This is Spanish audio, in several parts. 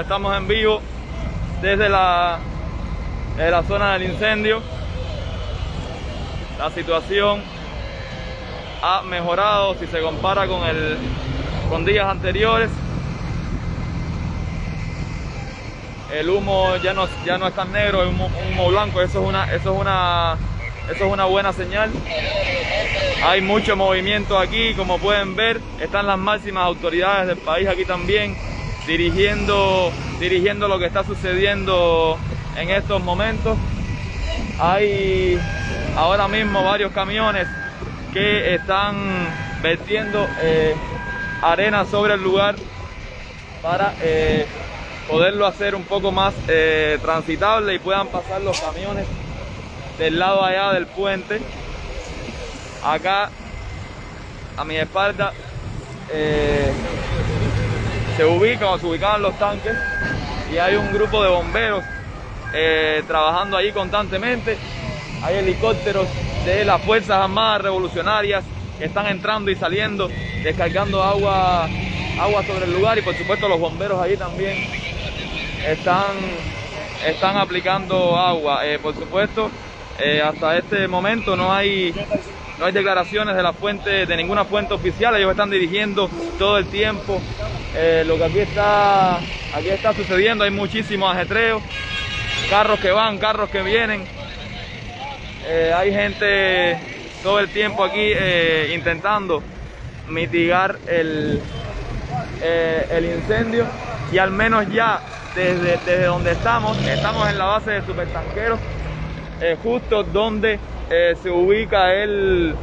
Estamos en vivo desde la, la zona del incendio. La situación ha mejorado si se compara con, el, con días anteriores. El humo ya no, ya no es tan negro, es humo, humo blanco, eso es una, eso es una, eso es una buena señal. Hay mucho movimiento aquí, como pueden ver, están las máximas autoridades del país aquí también, dirigiendo, dirigiendo lo que está sucediendo en estos momentos. Hay ahora mismo varios camiones que están vertiendo eh, arena sobre el lugar para eh, poderlo hacer un poco más eh, transitable y puedan pasar los camiones del lado allá del puente. Acá a mi espalda se ubican se ubicaban los tanques y hay un grupo de bomberos trabajando ahí constantemente. Hay helicópteros de las Fuerzas Armadas Revolucionarias que están entrando y saliendo, descargando agua, agua sobre el lugar y por supuesto los bomberos ahí también están, están aplicando agua. Eh, por supuesto, eh, hasta este momento no hay, no hay declaraciones de la fuente, de ninguna fuente oficial, ellos están dirigiendo todo el tiempo eh, lo que aquí está, aquí está sucediendo, hay muchísimos ajetreos, carros que van, carros que vienen, eh, hay gente todo el tiempo aquí eh, intentando mitigar el, el incendio y al menos ya desde, desde, donde estamos, estamos en la base de supertanqueros, justo donde se ubica el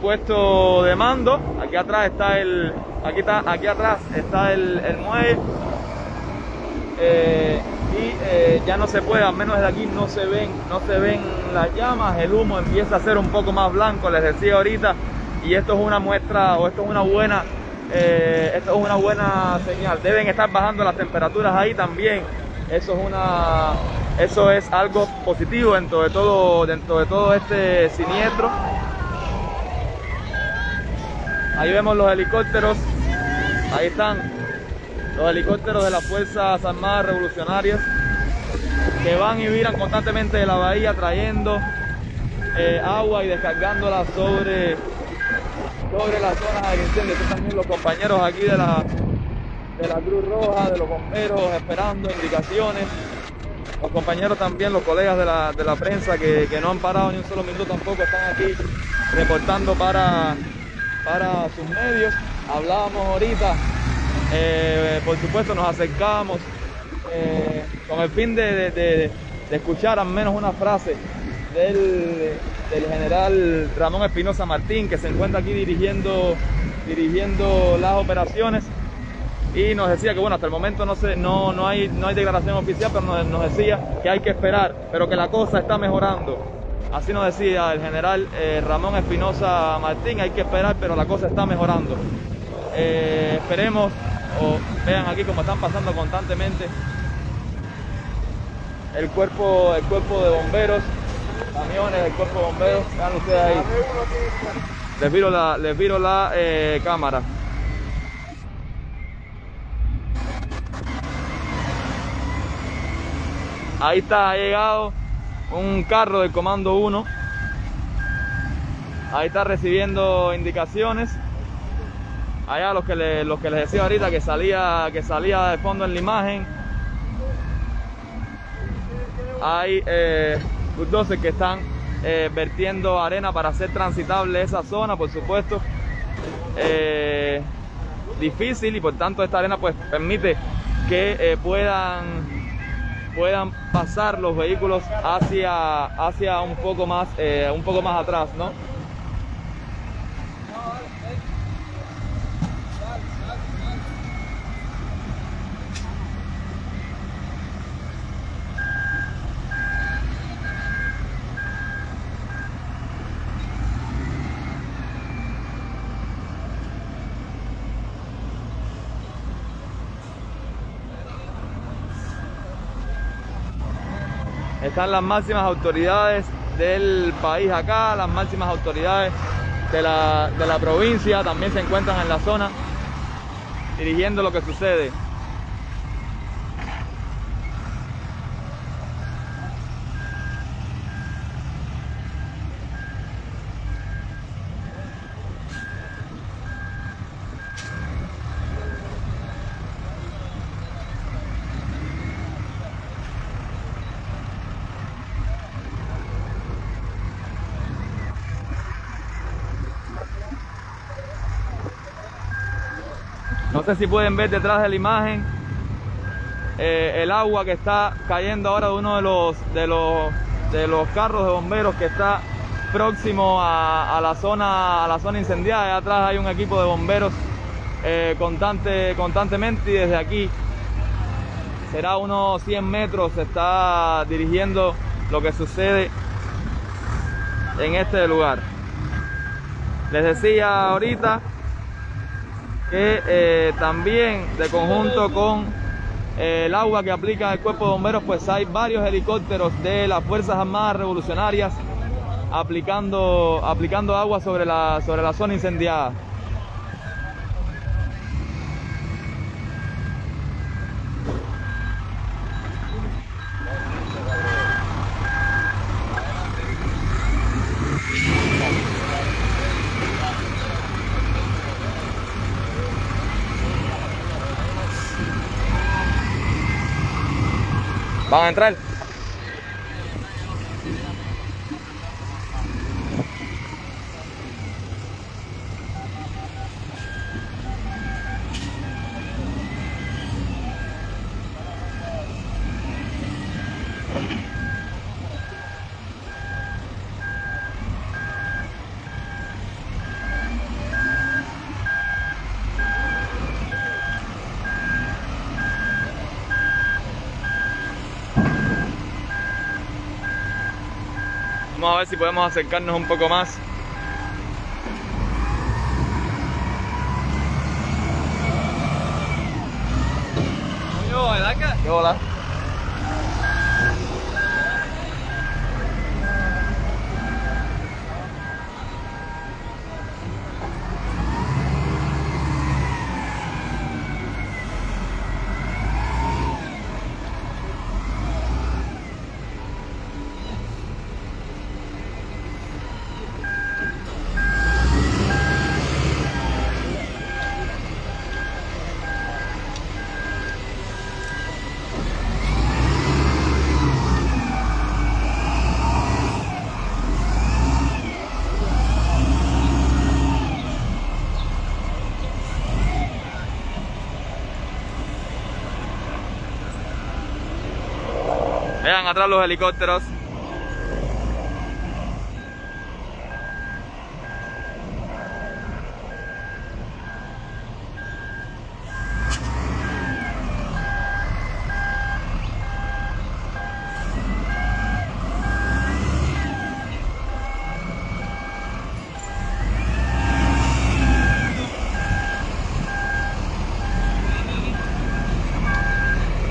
puesto de mando. Aquí atrás está el, aquí está, aquí atrás está el, el muelle y eh, ya no se puede, al menos desde aquí no se ven, no se ven las llamas, el humo empieza a ser un poco más blanco, les decía ahorita, y esto es una muestra o esto es una buena, eh, esto es una buena señal. Deben estar bajando las temperaturas ahí también. Eso es una, eso es algo positivo dentro de todo, dentro de todo este siniestro. Ahí vemos los helicópteros, ahí están los helicópteros de las Fuerzas Armadas Revolucionarias que van y viran constantemente de la bahía trayendo eh, agua y descargándola sobre, sobre las zonas del incendio. Estos también los compañeros aquí de la, de la Cruz Roja, de los bomberos, esperando indicaciones. Los compañeros también, los colegas de la, de la prensa que, que, no han parado ni un solo minuto tampoco están aquí reportando para, para sus medios. Hablábamos ahorita eh, por supuesto nos acercamos eh, con el fin de, escuchar al menos una frase del, general Ramón Espinosa Martín que se encuentra aquí dirigiendo, dirigiendo las operaciones. Y nos decía que bueno hasta el momento no, sé, no, no, hay, no hay declaración oficial pero nos, decía que hay que esperar pero que la cosa está mejorando. Así nos decía el general eh, Ramón Espinosa Martín hay que esperar pero la cosa está mejorando esperemos o vean aquí como están pasando constantemente el cuerpo, el cuerpo de bomberos, camiones, el cuerpo de bomberos, vean ustedes ahí. Les viro la, les viro la eh, cámara. Ahí está, ha llegado un carro del comando 1. Ahí está recibiendo indicaciones allá los que, le, los que les decía ahorita que salía, que salía de fondo en la imagen. Hay eh, 12 que están eh, vertiendo arena para hacer transitable esa zona, por supuesto. Eh, difícil y por tanto esta arena pues permite que eh, puedan puedan pasar los vehículos hacia hacia un poco más un poco más atrás no están las máximas autoridades del país acá, las máximas autoridades de la, de la provincia también se encuentran en la zona dirigiendo lo que sucede. Sé si pueden ver detrás de la imagen eh, el agua que está cayendo ahora de uno de los, de los, de los carros de bomberos que está próximo a, la, zona, a la zona incendiada. Allá atrás hay un equipo de bomberos eh, constante, constantemente y desde aquí será unos 100 metros se está dirigiendo lo que sucede en este lugar. Les decía ahorita que eh, también de conjunto con eh, el agua que aplica el cuerpo de bomberos, pues hay varios helicópteros de las Fuerzas Armadas Revolucionarias aplicando, aplicando agua sobre la, sobre la zona incendiada. Van Vamos a ver si podemos acercarnos un poco más. Hola. Atrás los helicópteros.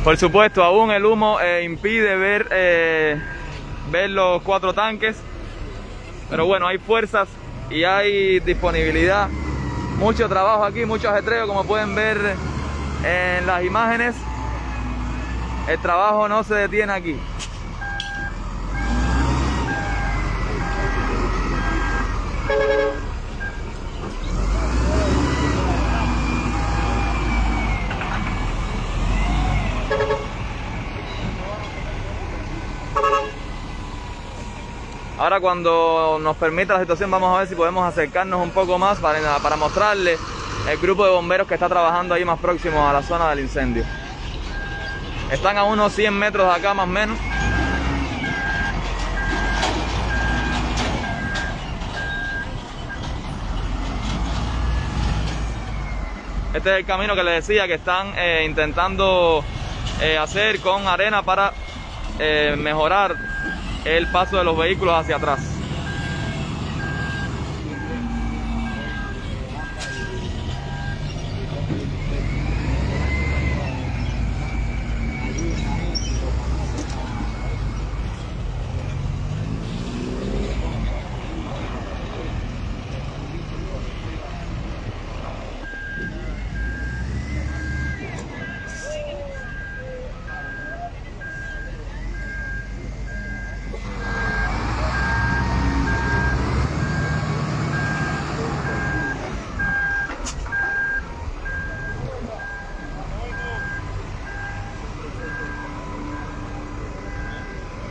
Por supuesto, aún el humo eh, impide ver, eh, ver los cuatro tanques. Pero bueno, hay fuerzas y hay disponibilidad. Mucho trabajo aquí, mucho ajetreo, como pueden ver en las imágenes. El trabajo no se detiene aquí. Ahora cuando nos permita la situación vamos a ver si podemos acercarnos un poco más para, para mostrarles el grupo de bomberos que está trabajando ahí más próximo a la zona del incendio. Están a unos 100 metros de acá más o menos. Este es el camino que les decía que están eh, intentando eh, hacer con arena para eh, mejorar el paso de los vehículos hacia atrás.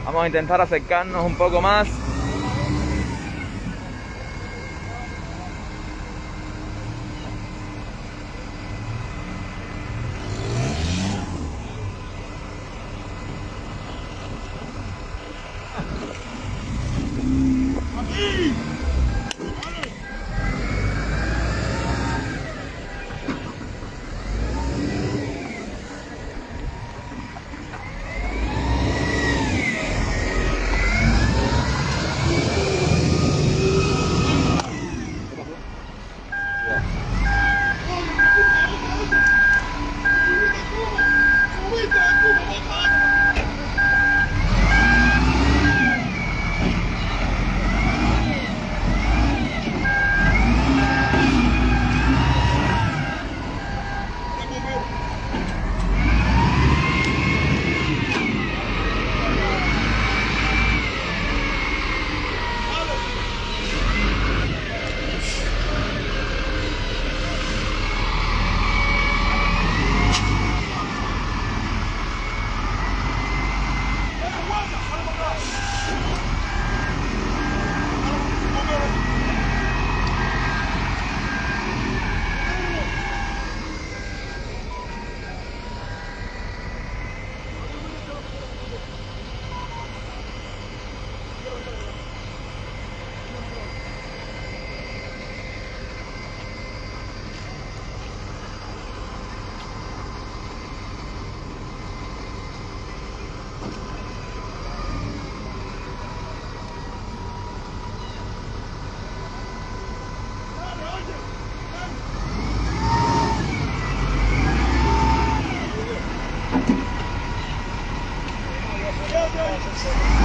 Vamos a intentar acercarnos un poco más. Yeah. Thank you.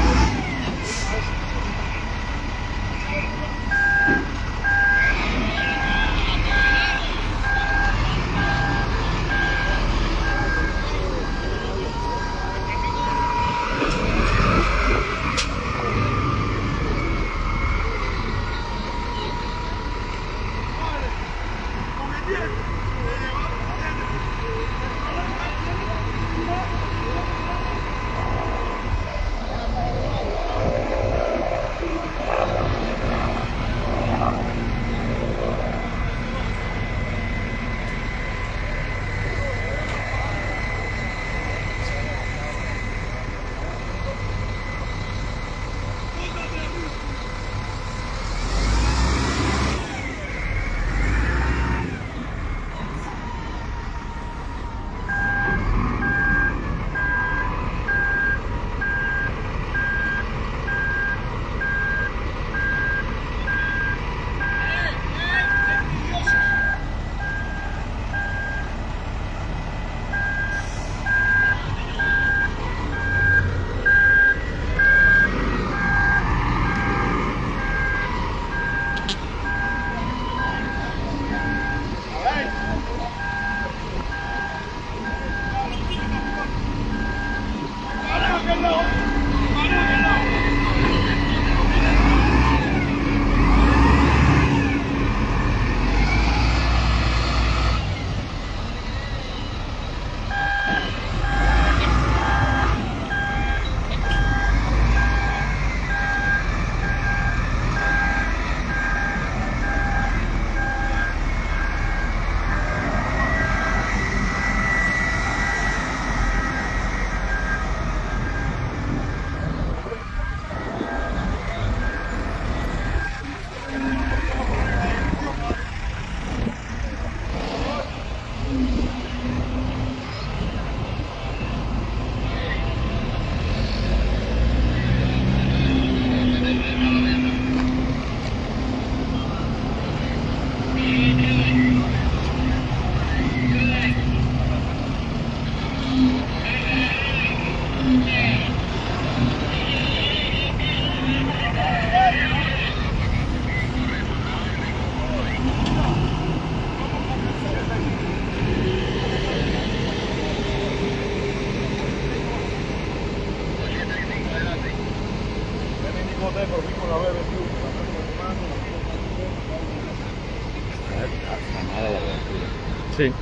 Sí.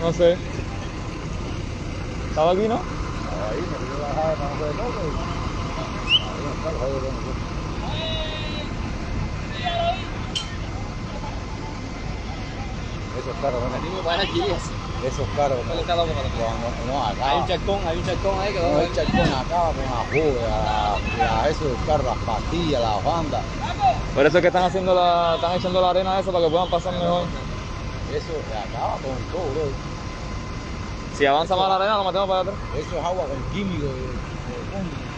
No sé. ¿Estaba aquí, no? Ahí me dio la jada para no ver loco. Ahí no está, ahí no. Esos carros, ¿no? Aquí. Esos carros, ¿no? ¿Cuál está loco para Cuando, no, acá. Hay un charcón, hay un charcón ahí que No, va a el charcón acaba con la joda, a eso del carro, las pastillas, las bandas. Por eso es que están haciendo la, están echando la arena a eso para que puedan pasar mejor. Eso acaba con todo, bro. Si avanza más la arena, lo metemos para atrás. Eso es agua con químico de, de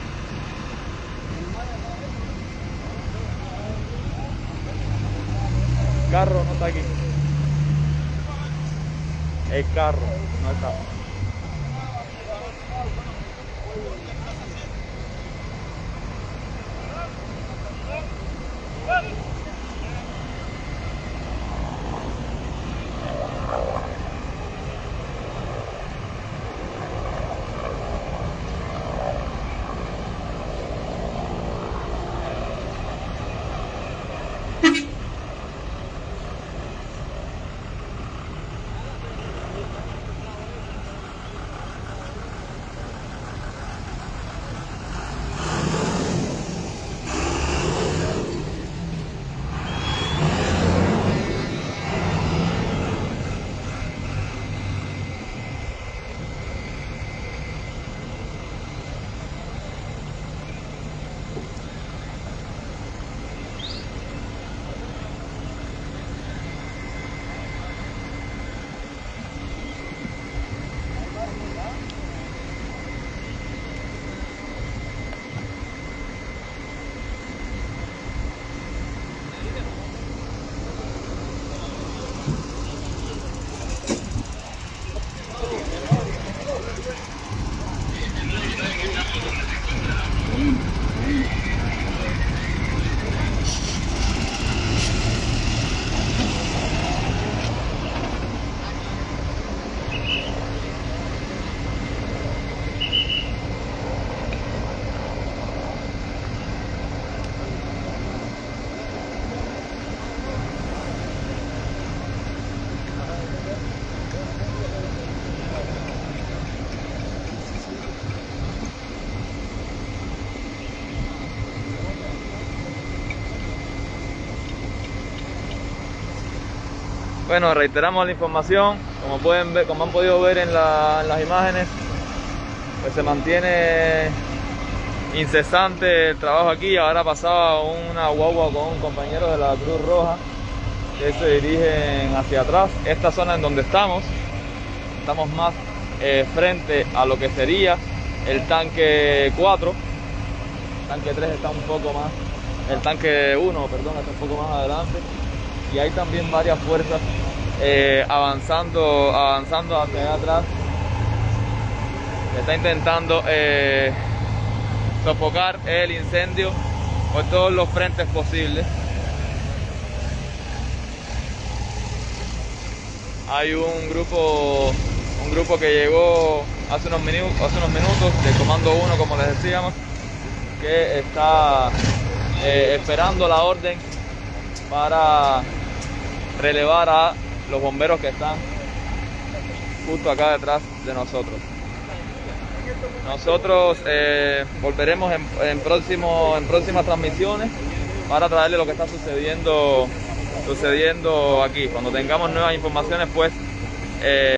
carro no está aquí. El carro no está. Bueno, reiteramos la información, como pueden ver, como han podido ver en, la- en las imágenes, pues se mantiene incesante el trabajo aquí. Ahora pasaba una guagua con un compañero de la Cruz Roja que se dirigen hacia atrás. Esta zona en donde estamos, estamos más eh, frente a lo que sería el tanque 4. El tanque 3 está un poco más, el tanque 1, perdón, está un poco más adelante y hay también varias fuerzas eh, avanzando, avanzando hacia atrás. Está intentando eh, sofocar el incendio por todos los frentes posibles. Hay un grupo, un grupo que llegó hace unos minutos, hace unos minutos del Comando 1, como les decíamos, que está eh, esperando la orden para relevar a los bomberos que están justo acá detrás de nosotros. Nosotros eh, volveremos en, en, próximo, en próximas transmisiones para traerle lo que está sucediendo, sucediendo aquí. Cuando tengamos nuevas informaciones, pues... eh,